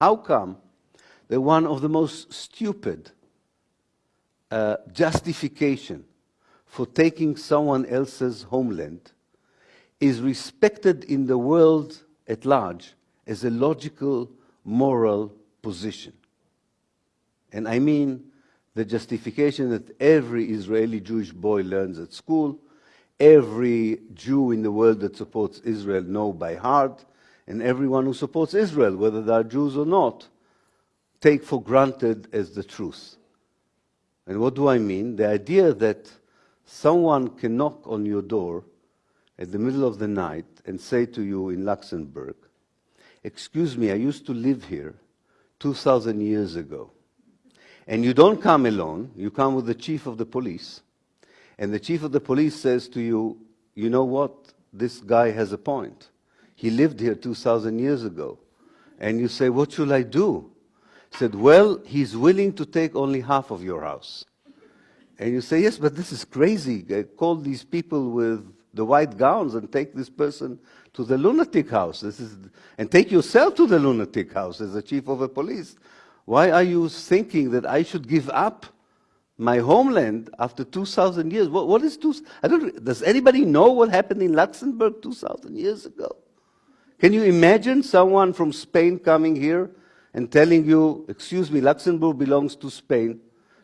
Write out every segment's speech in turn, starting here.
How come that one of the most stupid uh, justification for taking someone else's homeland is respected in the world at large as a logical, moral position. And I mean the justification that every Israeli Jewish boy learns at school, every Jew in the world that supports Israel know by heart, and everyone who supports Israel, whether they are Jews or not, take for granted as the truth. And what do I mean? The idea that someone can knock on your door at the middle of the night and say to you in Luxembourg, Excuse me, I used to live here 2,000 years ago. And you don't come alone, you come with the chief of the police. And the chief of the police says to you, You know what? This guy has a point. He lived here 2,000 years ago. And you say, What should I do? He said, Well, he's willing to take only half of your house. And you say, Yes, but this is crazy. I Call these people with the white gowns and take this person to the lunatic house. This is, and take yourself to the lunatic house as the chief of the police. Why are you thinking that I should give up my homeland after 2,000 years? What, what is two? I don't. Does anybody know what happened in Luxembourg 2,000 years ago? Can you imagine someone from Spain coming here and telling you, "Excuse me, Luxembourg belongs to Spain.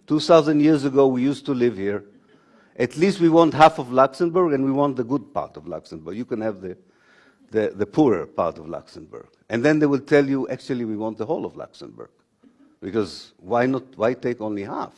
2,000 years ago, we used to live here." At least we want half of Luxembourg and we want the good part of Luxembourg. You can have the, the, the, poorer part of Luxembourg. And then they will tell you, actually, we want the whole of Luxembourg. Because why not, why take only half?